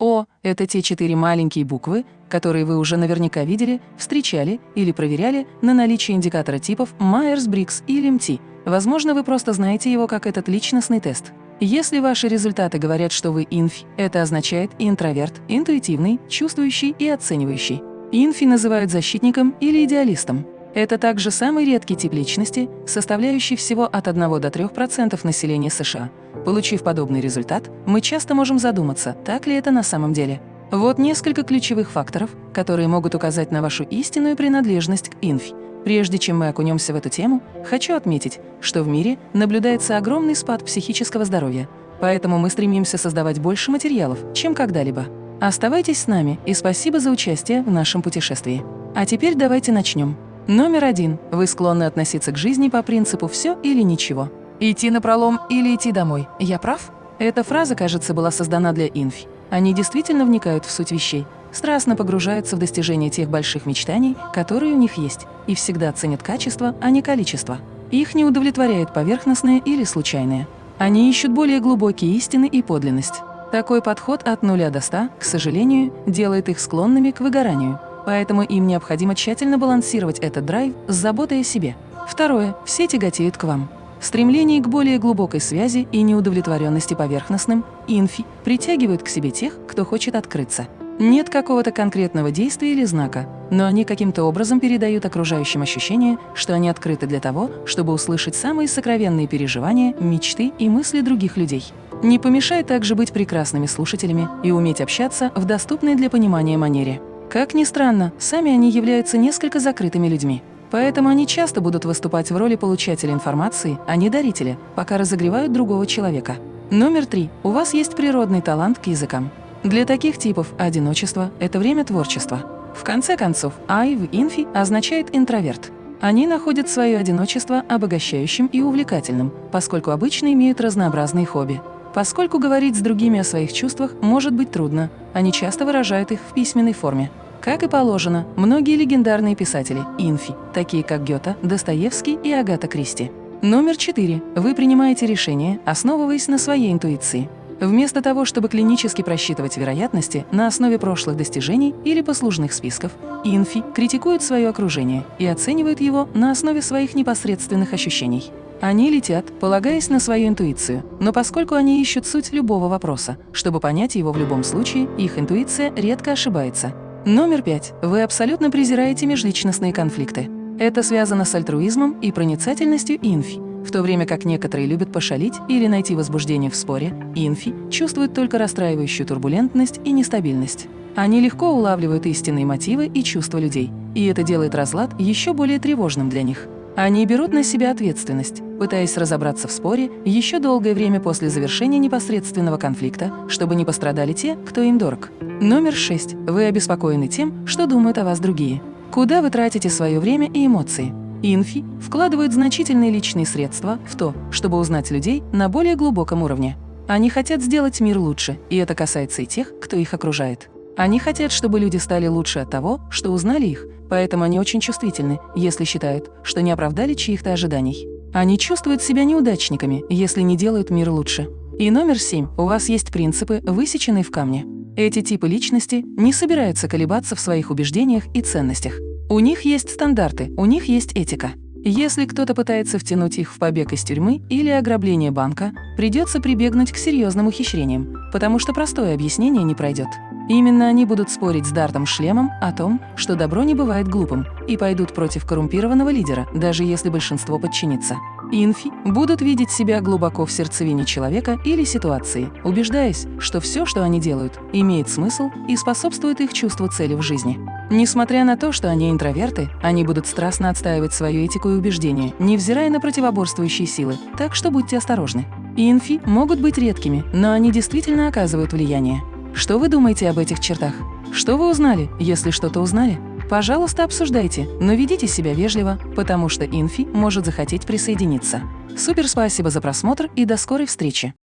О – это те четыре маленькие буквы, которые вы уже наверняка видели, встречали или проверяли на наличие индикатора типов Myers-Briggs или MT. Возможно, вы просто знаете его как этот личностный тест. Если ваши результаты говорят, что вы инфи, это означает интроверт, интуитивный, чувствующий и оценивающий. Инфи называют защитником или идеалистом. Это также самый редкий тип личности, составляющий всего от 1 до 3% населения США. Получив подобный результат, мы часто можем задуматься, так ли это на самом деле. Вот несколько ключевых факторов, которые могут указать на вашу истинную принадлежность к инфи. Прежде чем мы окунемся в эту тему, хочу отметить, что в мире наблюдается огромный спад психического здоровья, поэтому мы стремимся создавать больше материалов, чем когда-либо. Оставайтесь с нами и спасибо за участие в нашем путешествии. А теперь давайте начнем. Номер один. Вы склонны относиться к жизни по принципу «все или ничего». Идти на пролом или идти домой. Я прав? Эта фраза, кажется, была создана для инфи. Они действительно вникают в суть вещей, страстно погружаются в достижение тех больших мечтаний, которые у них есть, и всегда ценят качество, а не количество. Их не удовлетворяет поверхностное или случайное. Они ищут более глубокие истины и подлинность. Такой подход от нуля до ста, к сожалению, делает их склонными к выгоранию. Поэтому им необходимо тщательно балансировать этот драйв с заботой о себе. Второе. Все тяготеют к вам. Стремление к более глубокой связи и неудовлетворенности поверхностным, инфи, притягивают к себе тех, кто хочет открыться. Нет какого-то конкретного действия или знака, но они каким-то образом передают окружающим ощущение, что они открыты для того, чтобы услышать самые сокровенные переживания, мечты и мысли других людей. Не помешает также быть прекрасными слушателями и уметь общаться в доступной для понимания манере. Как ни странно, сами они являются несколько закрытыми людьми. Поэтому они часто будут выступать в роли получателя информации, а не дарителя, пока разогревают другого человека. Номер три. У вас есть природный талант к языкам. Для таких типов одиночество – это время творчества. В конце концов, «I» в «инфи» означает «интроверт». Они находят свое одиночество обогащающим и увлекательным, поскольку обычно имеют разнообразные хобби. Поскольку говорить с другими о своих чувствах может быть трудно, они часто выражают их в письменной форме. Как и положено, многие легендарные писатели – инфи, такие как Гёте, Достоевский и Агата Кристи. Номер четыре. Вы принимаете решения, основываясь на своей интуиции. Вместо того, чтобы клинически просчитывать вероятности на основе прошлых достижений или послужных списков, инфи критикуют свое окружение и оценивают его на основе своих непосредственных ощущений. Они летят, полагаясь на свою интуицию, но поскольку они ищут суть любого вопроса, чтобы понять его в любом случае, их интуиция редко ошибается. Номер пять. Вы абсолютно презираете межличностные конфликты. Это связано с альтруизмом и проницательностью инфи, в то время как некоторые любят пошалить или найти возбуждение в споре, инфи чувствуют только расстраивающую турбулентность и нестабильность. Они легко улавливают истинные мотивы и чувства людей, и это делает разлад еще более тревожным для них. Они берут на себя ответственность, пытаясь разобраться в споре еще долгое время после завершения непосредственного конфликта, чтобы не пострадали те, кто им дорог. Номер шесть. Вы обеспокоены тем, что думают о вас другие. Куда вы тратите свое время и эмоции? Инфи вкладывают значительные личные средства в то, чтобы узнать людей на более глубоком уровне. Они хотят сделать мир лучше, и это касается и тех, кто их окружает. Они хотят, чтобы люди стали лучше от того, что узнали их, поэтому они очень чувствительны, если считают, что не оправдали чьих-то ожиданий. Они чувствуют себя неудачниками, если не делают мир лучше. И номер семь. У вас есть принципы, высеченные в камне. Эти типы личности не собираются колебаться в своих убеждениях и ценностях. У них есть стандарты, у них есть этика. Если кто-то пытается втянуть их в побег из тюрьмы или ограбление банка, придется прибегнуть к серьезным ухищрениям, потому что простое объяснение не пройдет. Именно они будут спорить с Дартом Шлемом о том, что добро не бывает глупым, и пойдут против коррумпированного лидера, даже если большинство подчинится. Инфи будут видеть себя глубоко в сердцевине человека или ситуации, убеждаясь, что все, что они делают, имеет смысл и способствует их чувству цели в жизни. Несмотря на то, что они интроверты, они будут страстно отстаивать свою этику и убеждения, невзирая на противоборствующие силы, так что будьте осторожны. Инфи могут быть редкими, но они действительно оказывают влияние. Что вы думаете об этих чертах? Что вы узнали, если что-то узнали? Пожалуйста, обсуждайте, но ведите себя вежливо, потому что инфи может захотеть присоединиться. Супер спасибо за просмотр и до скорой встречи!